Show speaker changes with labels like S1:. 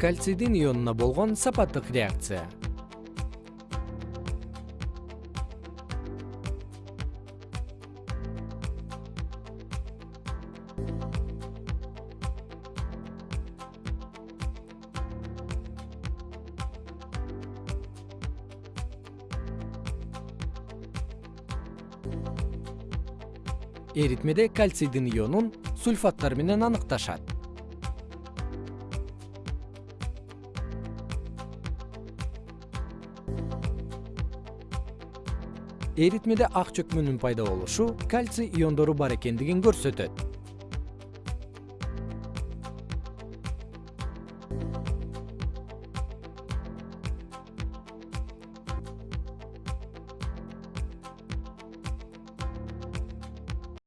S1: кальцийдин ионуна болгон сапаттык реакция. Эритмеде кальцийдин ионун сульфаттар менен аныкташат эритмеде ак чөкмөнүн пайда болушу кальций иондору бар экендигин көрсөтөт.